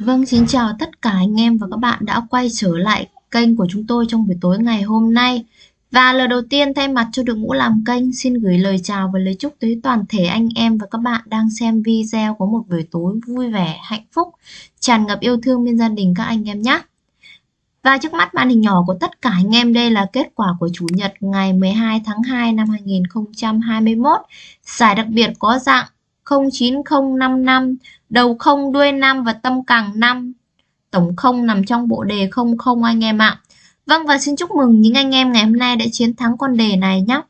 Vâng, xin chào tất cả anh em và các bạn đã quay trở lại kênh của chúng tôi trong buổi tối ngày hôm nay. Và lời đầu tiên thay mặt cho đội ngũ làm kênh xin gửi lời chào và lời chúc tới toàn thể anh em và các bạn đang xem video có một buổi tối vui vẻ, hạnh phúc, tràn ngập yêu thương bên gia đình các anh em nhé. Và trước mắt màn hình nhỏ của tất cả anh em đây là kết quả của Chủ nhật ngày 12 tháng 2 năm 2021. Giải đặc biệt có dạng 09055, đầu không đuôi 5 và tâm càng 5. Tổng không nằm trong bộ đề 00 anh em ạ. Vâng và xin chúc mừng những anh em ngày hôm nay đã chiến thắng con đề này nhé.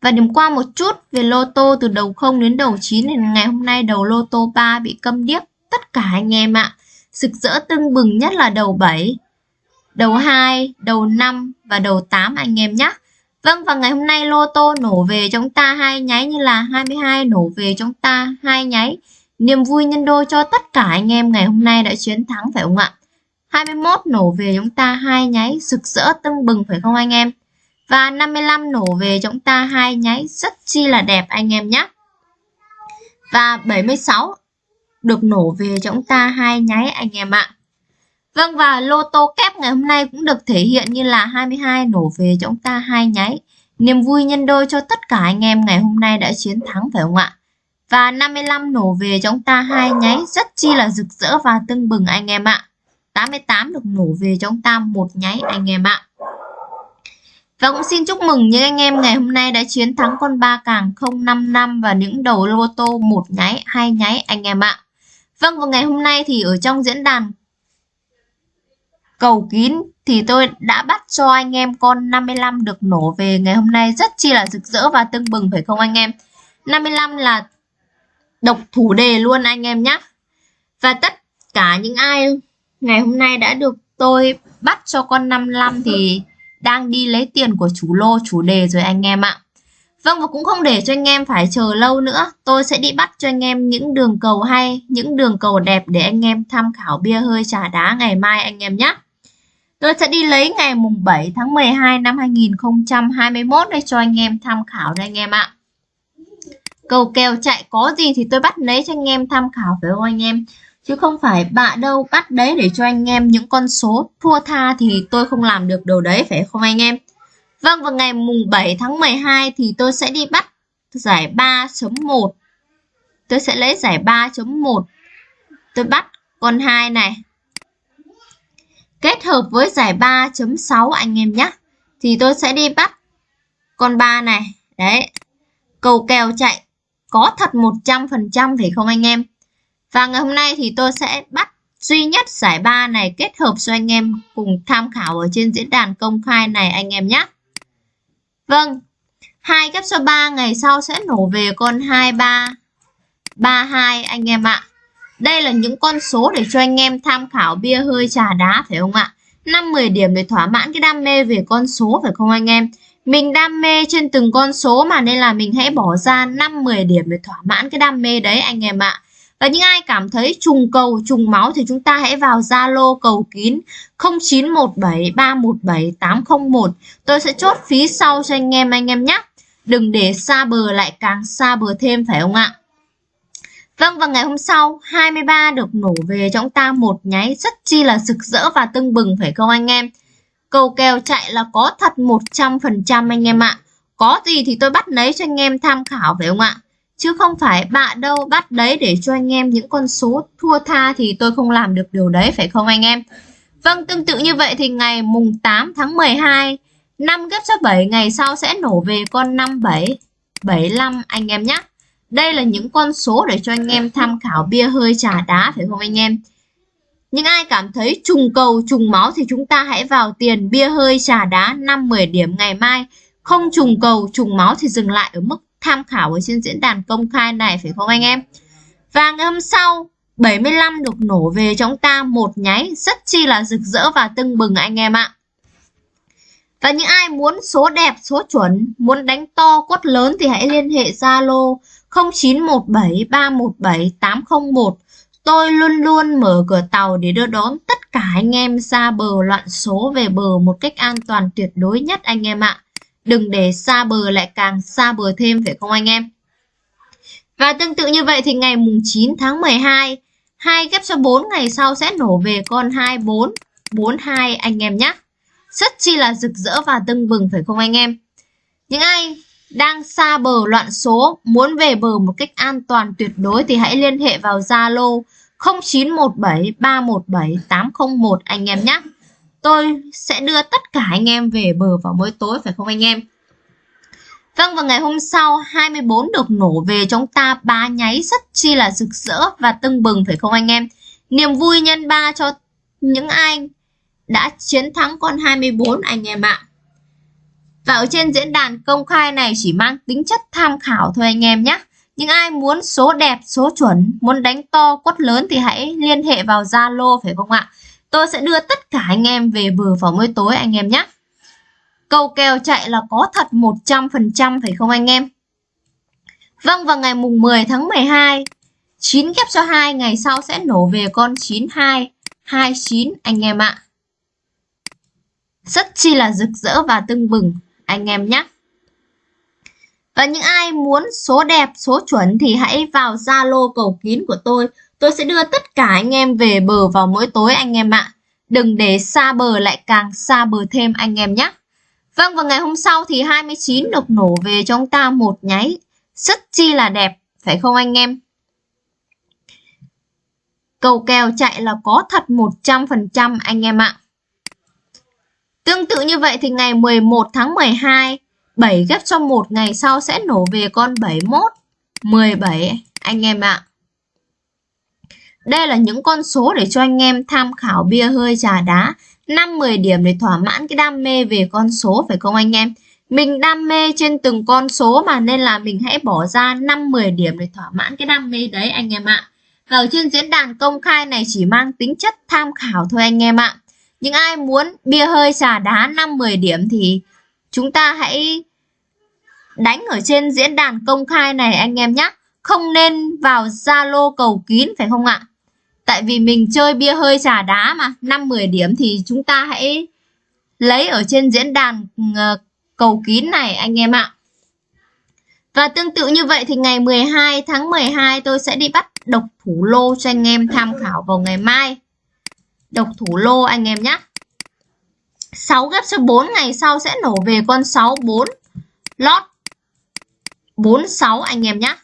Và điểm qua một chút về lô tô từ đầu 0 đến đầu 9 thì ngày hôm nay đầu lô tô 3 bị câm điếc tất cả anh em ạ. Sực rỡ tưng bừng nhất là đầu 7, đầu 2, đầu 5 và đầu 8 anh em nhé. Vâng và ngày hôm nay lô tô nổ về chúng ta hai nháy như là 22 nổ về chúng ta hai nháy. Niềm vui nhân đôi cho tất cả anh em ngày hôm nay đã chiến thắng, phải không ạ? 21 nổ về chúng ta hai nháy, rực rỡ tưng bừng, phải không anh em? Và 55 nổ về chúng ta hai nháy, rất chi là đẹp anh em nhé. Và 76 được nổ về chúng ta hai nháy anh em ạ. Vâng và lô tô kép ngày hôm nay cũng được thể hiện như là 22 nổ về cho chúng ta hai nháy. Niềm vui nhân đôi cho tất cả anh em ngày hôm nay đã chiến thắng phải không ạ? Và 55 nổ về cho chúng ta hai nháy rất chi là rực rỡ và tưng bừng anh em ạ. 88 được nổ về cho chúng ta một nháy anh em ạ. Và cũng xin chúc mừng những anh em ngày hôm nay đã chiến thắng con ba càng 055 và những đầu lô tô một nháy, hai nháy anh em ạ. Vâng, và ngày hôm nay thì ở trong diễn đàn cầu kín thì tôi đã bắt cho anh em con 55 được nổ về ngày hôm nay. Rất chi là rực rỡ và tưng bừng, phải không anh em? 55 là độc thủ đề luôn anh em nhé và tất cả những ai ngày hôm nay đã được tôi bắt cho con 55 thì đang đi lấy tiền của chủ lô, chủ đề rồi anh em ạ. Vâng và cũng không để cho anh em phải chờ lâu nữa. Tôi sẽ đi bắt cho anh em những đường cầu hay, Những đường cầu đẹp để anh em tham khảo bia hơi trà đá ngày mai anh em nhé Tôi sẽ đi lấy ngày mùng 7 tháng 12 năm 2021 để cho anh em tham khảo đây anh em ạ. Cầu kèo chạy có gì thì tôi bắt lấy cho anh em tham khảo phải không anh em? Chứ không phải bạ đâu, bắt đấy để cho anh em những con số thua tha thì tôi không làm được đồ đấy, phải không anh em? Vâng vào ngày mùng 7 tháng 12 thì tôi sẽ đi bắt giải 3.1. Tôi sẽ lấy giải 3.1. Tôi bắt con 2 này kết hợp với giải 3.6 anh em nhé. Thì tôi sẽ đi bắt con 3 này. Đấy. Cầu kèo chạy có thật 100% phải không anh em? Và ngày hôm nay thì tôi sẽ bắt duy nhất giải 3 này kết hợp cho anh em cùng tham khảo ở trên diễn đàn công khai này anh em nhé. Vâng, hai kép số 3 ngày sau sẽ nổ về con 2332 anh em ạ. Đây là những con số để cho anh em tham khảo bia hơi trà đá phải không ạ? 5-10 điểm để thỏa mãn cái đam mê về con số phải không anh em? Mình đam mê trên từng con số mà nên là mình hãy bỏ ra 5-10 điểm để thỏa mãn cái đam mê đấy anh em ạ. Và những ai cảm thấy trùng cầu, trùng máu thì chúng ta hãy vào Zalo cầu kín 0917 317 801. Tôi sẽ chốt phí sau cho anh em anh em nhé. Đừng để xa bờ lại càng xa bờ thêm phải không ạ? Vâng và ngày hôm sau 23 được nổ về cho chúng ta một nháy rất chi là rực rỡ và tưng bừng phải không anh em? Cầu kèo chạy là có thật 100% anh em ạ. Có gì thì tôi bắt lấy cho anh em tham khảo phải không ạ? Chứ không phải bạ đâu bắt đấy để cho anh em những con số thua tha thì tôi không làm được điều đấy phải không anh em? Vâng tương tự như vậy thì ngày mùng 8 tháng 12 năm ghép số 7 ngày sau sẽ nổ về con 57 75 anh em nhé. Đây là những con số để cho anh em tham khảo bia hơi trà đá, phải không anh em? Những ai cảm thấy trùng cầu, trùng máu thì chúng ta hãy vào tiền bia hơi trà đá 5-10 điểm ngày mai. Không trùng cầu, trùng máu thì dừng lại ở mức tham khảo ở trên diễn đàn công khai này, phải không anh em? Và ngày hôm sau 75 được nổ về cho chúng ta một nháy rất chi là rực rỡ và tưng bừng anh em ạ. Và những ai muốn số đẹp, số chuẩn, muốn đánh to, quất lớn thì hãy liên hệ Zalo 0917 317 801. Tôi luôn luôn mở cửa tàu để đưa đón tất cả anh em ra bờ loạn số về bờ một cách an toàn tuyệt đối nhất anh em ạ. Đừng để xa bờ lại càng xa bờ thêm phải không anh em? Và tương tự như vậy thì ngày mùng 9 tháng 12, 2 ghép cho 4 ngày sau sẽ nổ về con 24, 42 anh em nhé. Rất chi là rực rỡ và tưng bừng phải không anh em? Những ai đang xa bờ loạn số, muốn về bờ một cách an toàn tuyệt đối thì hãy liên hệ vào Zalo 0917 317 801 anh em nhé. Tôi sẽ đưa tất cả anh em về bờ vào mỗi tối phải không anh em? Vâng và ngày hôm sau 24 được nổ về chúng ta ba nháy rất chi là rực rỡ và tưng bừng phải không anh em? Niềm vui nhân ba cho những ai đã chiến thắng con 24 anh em ạ. Và ở trên diễn đàn công khai này chỉ mang tính chất tham khảo thôi anh em nhé. Nhưng ai muốn số đẹp, số chuẩn, muốn đánh to, quất lớn thì hãy liên hệ vào Zalo phải không ạ? Tôi sẽ đưa tất cả anh em về bờ vào mỗi tối anh em nhé. Cầu kèo chạy là có thật 100% phải không anh em? Vâng vào ngày mùng 10 tháng 12, 9 ghép cho 2 ngày sau sẽ nổ về con 92, 29 anh em ạ. Rất chi là rực rỡ và tưng bừng anh em nhé. Và những ai muốn số đẹp, số chuẩn thì hãy vào Zalo cầu kín của tôi. Tôi sẽ đưa tất cả anh em về bờ vào mỗi tối anh em ạ. Đừng để xa bờ lại càng xa bờ thêm anh em nhé. Vâng, và ngày hôm sau thì 29 được nổ về cho chúng ta một nháy. Rất chi là đẹp, phải không anh em? Cầu kèo chạy là có thật 100% anh em ạ. Tương tự như vậy thì ngày 11 tháng 12, 7 ghép cho một ngày sau sẽ nổ về con 71, 17 anh em ạ. Đây là những con số để cho anh em tham khảo bia hơi trà đá 5-10 điểm để thỏa mãn cái đam mê về con số phải không anh em? Mình đam mê trên từng con số mà nên là mình hãy bỏ ra 5-10 điểm để thỏa mãn cái đam mê đấy anh em ạ. Và ở trên diễn đàn công khai này chỉ mang tính chất tham khảo thôi anh em ạ. Những ai muốn bia hơi trà đá 5-10 điểm thì chúng ta hãy đánh ở trên diễn đàn công khai này anh em nhé. Không nên vào Zalo cầu kín, phải không ạ? Tại vì mình chơi bia hơi trà đá mà 5-10 điểm thì chúng ta hãy lấy ở trên diễn đàn ờ, cầu kín này anh em ạ. Và tương tự như vậy thì ngày 12 tháng 12 tôi sẽ đi bắt độc thủ lô cho anh em tham khảo vào ngày mai. Độc thủ lô anh em nhé. 6 ghép cho 4 ngày sau sẽ nổ về con 6 4 lót 46 anh em nhé.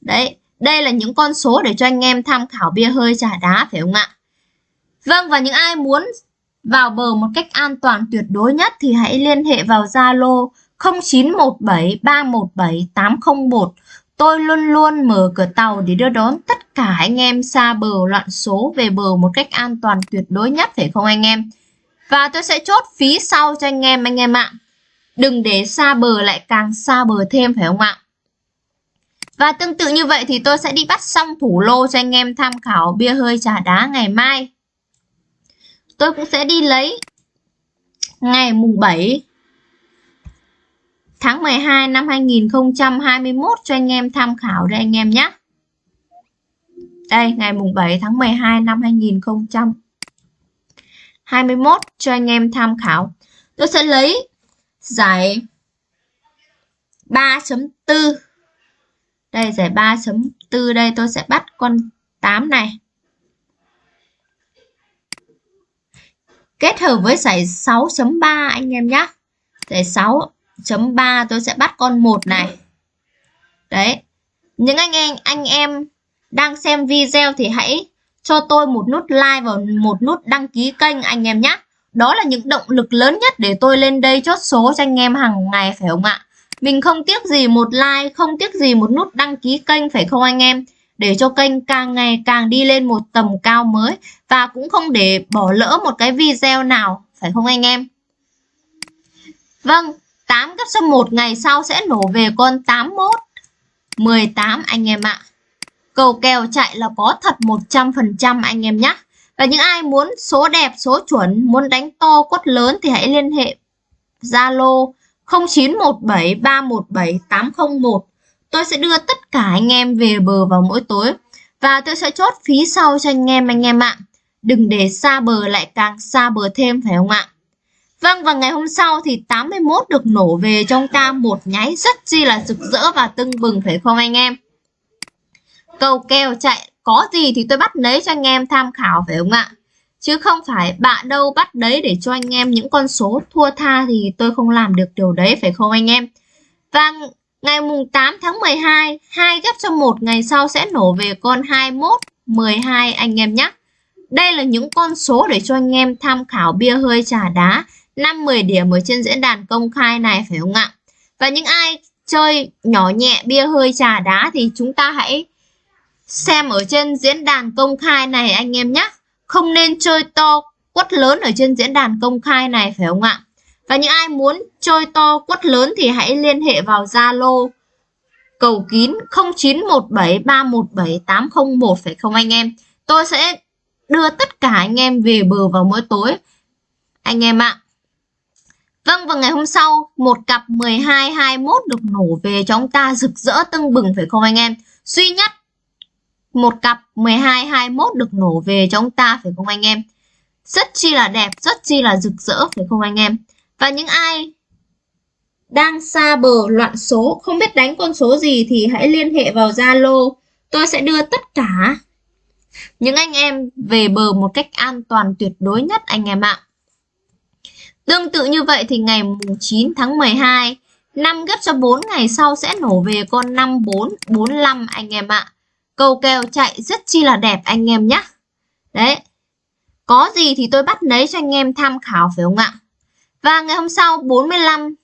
Đấy, đây là những con số để cho anh em tham khảo bia hơi trà đá phải không ạ? Vâng và những ai muốn vào bờ một cách an toàn tuyệt đối nhất thì hãy liên hệ vào Zalo 0917 317 801. Tôi luôn luôn mở cửa tàu để đưa đón tất cả anh em xa bờ loạn số về bờ một cách an toàn tuyệt đối nhất, phải không anh em? Và tôi sẽ chốt phí sau cho anh em anh em ạ. Đừng để xa bờ lại càng xa bờ thêm, phải không ạ? Và tương tự như vậy thì tôi sẽ đi bắt xong thủ lô cho anh em tham khảo bia hơi trà đá ngày mai. Tôi cũng sẽ đi lấy ngày mùng 7 tháng 12 năm 2021 cho anh em tham khảo đây anh em nhé. Đây, ngày mùng 7 tháng 12 năm 2021 cho anh em tham khảo. Tôi sẽ lấy giải 3.4 đây giải 3.4 đây tôi sẽ bắt con 8 này. Kết hợp với giải 6.3 anh em nhé. Giải 6 6.3 tôi sẽ bắt con 1 này. Đấy. Những anh em anh em đang xem video thì hãy cho tôi một nút like và một nút đăng ký kênh anh em nhé. Đó là những động lực lớn nhất để tôi lên đây chốt số cho anh em hàng ngày phải không ạ? Mình không tiếc gì một like, không tiếc gì một nút đăng ký kênh phải không anh em? Để cho kênh càng ngày càng đi lên một tầm cao mới và cũng không để bỏ lỡ một cái video nào, phải không anh em? Vâng, 8 gấp số 1 ngày sau sẽ nổ về con 81, 18 anh em ạ. Cầu kèo chạy là có thật 100% anh em nhé. Và những ai muốn số đẹp, số chuẩn, muốn đánh to, quất lớn thì hãy liên hệ Zalo 0917317801. Tôi sẽ đưa tất cả anh em về bờ vào mỗi tối và tôi sẽ chốt phí sau cho anh em anh em ạ. Đừng để xa bờ lại càng xa bờ thêm phải không ạ? Vâng và ngày hôm sau thì 81 được nổ về trong ta một nháy rất chi là rực rỡ và tưng bừng, phải không anh em? cầu kèo chạy, có gì thì tôi bắt lấy cho anh em tham khảo phải không ạ? Chứ không phải bạn đâu bắt đấy để cho anh em những con số thua tha thì tôi không làm được điều đấy phải không anh em? Và ngày mùng 8 tháng 12 hai ghép cho một ngày sau sẽ nổ về con 21 12 anh em nhé. Đây là những con số để cho anh em tham khảo bia hơi trà đá. 5-10 điểm ở trên diễn đàn công khai này, phải không ạ? Và những ai chơi nhỏ nhẹ, bia hơi, trà đá thì chúng ta hãy xem ở trên diễn đàn công khai này, anh em nhé không nên chơi to quất lớn ở trên diễn đàn công khai này, phải không ạ? Và những ai muốn chơi to quất lớn thì hãy liên hệ vào Zalo cầu kín 0917317801 phải không anh em? Tôi sẽ đưa tất cả anh em về bờ vào mỗi tối. Anh em ạ Vâng và ngày hôm sau, một cặp 12 21 được nổ về cho ông ta rực rỡ tưng bừng, phải không anh em? Duy nhất, một cặp 12 21 được nổ về cho ông ta, phải không anh em? Rất chi là đẹp, rất chi là rực rỡ, phải không anh em? Và những ai đang xa bờ loạn số, không biết đánh con số gì thì hãy liên hệ vào Zalo. Tôi sẽ đưa tất cả những anh em về bờ một cách an toàn tuyệt đối nhất, anh em ạ. Tương tự như vậy thì ngày 9 tháng 12 5 gấp cho 4 ngày sau sẽ nổ về con 5445 anh em ạ. Cầu kèo chạy rất chi là đẹp anh em nhé Đấy, Có gì thì tôi bắt lấy cho anh em tham khảo phải không ạ? Và ngày hôm sau 45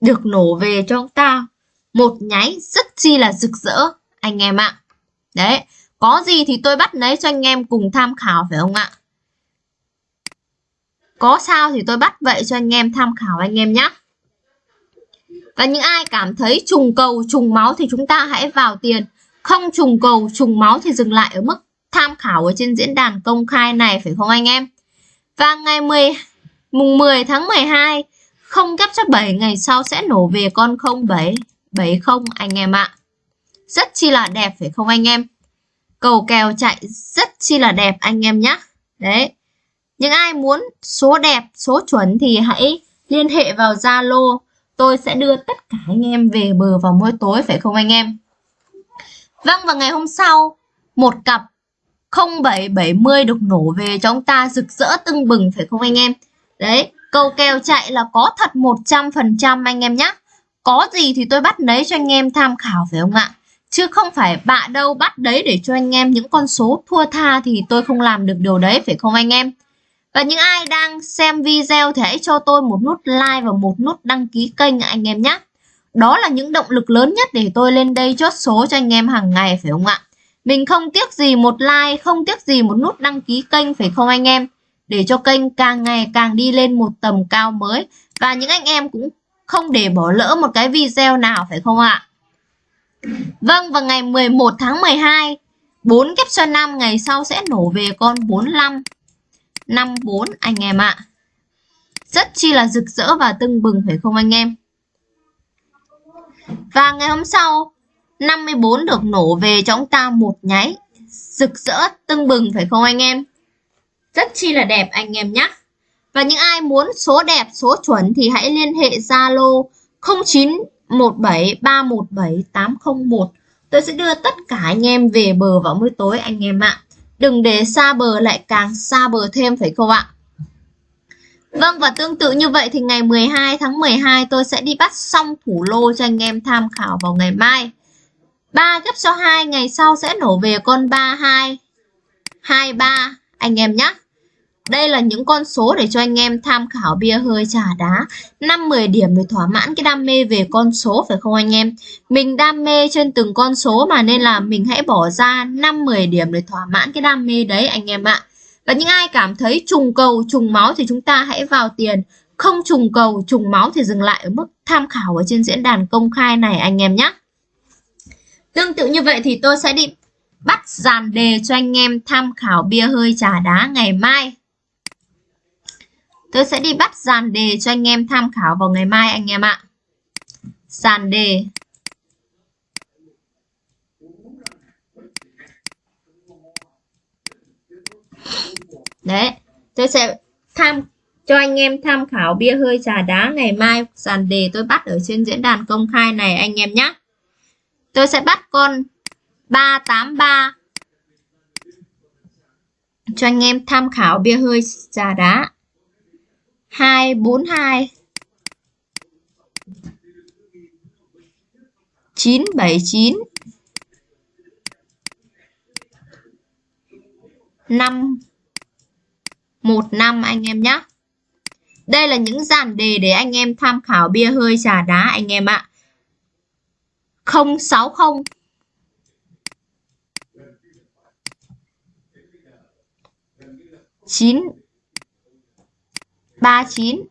Được nổ về cho chúng ta. Một nháy rất chi là rực rỡ Anh em ạ. Đấy, Có gì thì tôi bắt lấy cho anh em cùng tham khảo phải không ạ? Có sao thì tôi bắt vậy cho anh em tham khảo anh em nhé Và những ai cảm thấy trùng cầu, trùng máu thì chúng ta hãy vào tiền không trùng cầu, trùng máu thì dừng lại ở mức tham khảo ở trên diễn đàn công khai này, phải không anh em? Và ngày 10 mùng 10 tháng 12 không kép cho 7 ngày sau sẽ nổ về con 07 70 anh em ạ. Rất chi là đẹp, phải không anh em? Cầu kèo chạy rất chi là đẹp anh em nhé. Đấy. Những ai muốn số đẹp, số chuẩn thì hãy liên hệ vào Zalo. Tôi sẽ đưa tất cả anh em về bờ vào mỗi tối phải không anh em? Vâng và ngày hôm sau, một cặp 0770 được nổ về cho chúng ta rực rỡ tưng bừng phải không anh em? Đấy, câu kèo chạy là có thật 100% anh em nhé. Có gì thì tôi bắt lấy cho anh em tham khảo phải không ạ? Chứ không phải bạ đâu bắt đấy để cho anh em những con số thua tha thì tôi không làm được điều đấy phải không anh em? Và những ai đang xem video thì hãy cho tôi một nút like và một nút đăng ký kênh anh em nhé. Đó là những động lực lớn nhất để tôi lên đây chốt số cho anh em hàng ngày phải không ạ? Mình không tiếc gì một like, không tiếc gì một nút đăng ký kênh phải không anh em? Để cho kênh càng ngày càng đi lên một tầm cao mới. Và những anh em cũng không để bỏ lỡ một cái video nào phải không ạ? Vâng, vào ngày 11 tháng 12, 4 kép cho 5 ngày sau sẽ nổ về con 45. 54 anh em ạ. Rất chi là rực rỡ và tưng bừng, phải không anh em? Và ngày hôm sau 54 được nổ về cho chúng ta một nháy rực rỡ, tưng bừng, phải không anh em rất chi là đẹp anh em nhé và những ai muốn số đẹp, số chuẩn thì hãy liên hệ Zalo 0917317801 tôi sẽ đưa tất cả anh em về bờ vào buổi tối anh em ạ đừng để xa bờ lại càng xa bờ thêm, phải không ạ Vâng và tương tự như vậy thì ngày 12 tháng 12 tôi sẽ đi bắt xong thủ lô cho anh em tham khảo vào ngày mai. 3 gấp cho 2 ngày sau sẽ nổ về con 32 23 anh em nhé. Đây là những con số để cho anh em tham khảo bia hơi trà đá 5-10 điểm để thỏa mãn cái đam mê về con số phải không anh em Mình đam mê trên từng con số mà nên là mình hãy bỏ ra 5-10 điểm để thỏa mãn cái đam mê đấy anh em ạ và những ai cảm thấy trùng cầu, trùng máu thì chúng ta hãy vào tiền. Không trùng cầu, trùng máu thì dừng lại ở mức tham khảo ở trên diễn đàn công khai này anh em nhé. Tương tự như vậy thì tôi sẽ đi bắt dàn đề cho anh em tham khảo bia hơi trà đá ngày mai. Tôi sẽ đi bắt dàn đề cho anh em tham khảo vào ngày mai anh em ạ. Dàn đề Đấy, tôi sẽ tham cho anh em tham khảo bia hơi trà đá ngày mai dàn đề tôi bắt ở trên diễn đàn công khai này anh em nhé. Tôi sẽ bắt con 383 cho anh em tham khảo bia hơi trà đá 242 979 5 1 năm anh em nhé. Đây là những dàn đề để anh em tham khảo bia hơi trà đá anh em ạ. 060 9 39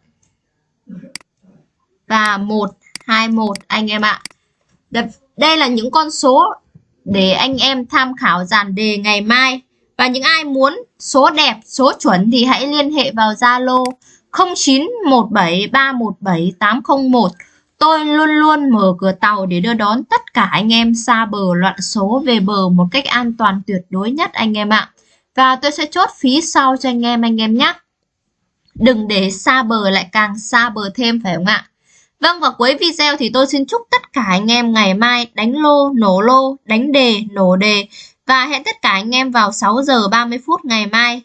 và 121 anh em ạ. Đây là những con số để anh em tham khảo dàn đề ngày mai. Và những ai muốn số đẹp, số chuẩn thì hãy liên hệ vào Zalo 0917317801. Tôi luôn luôn mở cửa tàu để đưa đón tất cả anh em xa bờ loạn số về bờ một cách an toàn tuyệt đối nhất anh em ạ. Và tôi sẽ chốt phí sau cho anh em anh em nhé. Đừng để xa bờ lại càng xa bờ thêm phải không ạ? Vâng và cuối video thì tôi xin chúc tất cả anh em ngày mai đánh lô, nổ lô, đánh đề, nổ đề và hẹn tất cả anh em vào 6 giờ 30 phút ngày mai